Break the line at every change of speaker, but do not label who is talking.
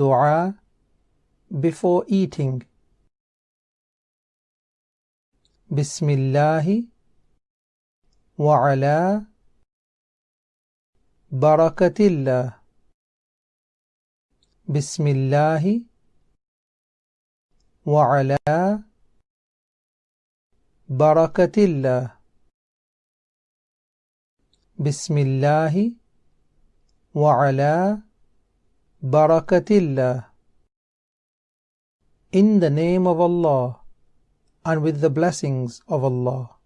dua
before eating. بسم الله وعلى بركة الله بسم الله وعلى بركة الله بسم الله وعلى Barakatillah. In the name of Allah and with the blessings of Allah.